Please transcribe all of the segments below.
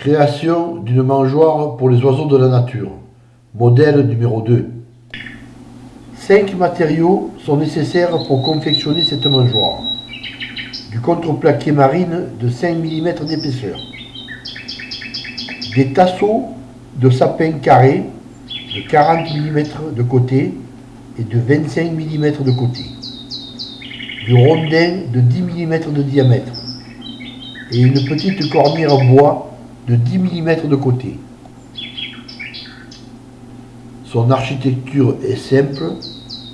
Création d'une mangeoire pour les oiseaux de la nature. Modèle numéro 2. Cinq matériaux sont nécessaires pour confectionner cette mangeoire. Du contreplaqué marine de 5 mm d'épaisseur. Des tasseaux de sapin carré de 40 mm de côté et de 25 mm de côté. Du rondin de 10 mm de diamètre et une petite cornière bois de 10 mm de côté. Son architecture est simple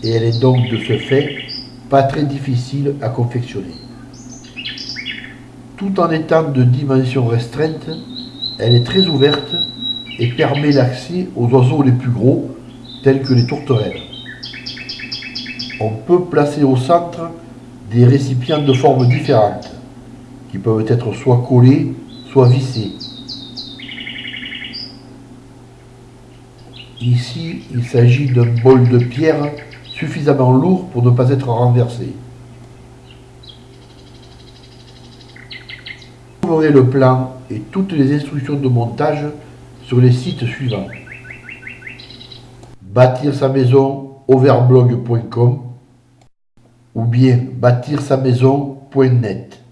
et elle est donc de ce fait pas très difficile à confectionner. Tout en étant de dimensions restreintes, elle est très ouverte et permet l'accès aux oiseaux les plus gros, tels que les tourterelles. On peut placer au centre des récipients de formes différentes, qui peuvent être soit collés, soit vissés. Ici, il s'agit d'un bol de pierre suffisamment lourd pour ne pas être renversé. Vous trouverez le plan et toutes les instructions de montage sur les sites suivants. Bâtir sa maison overblog.com ou bien bâtir sa maison.net.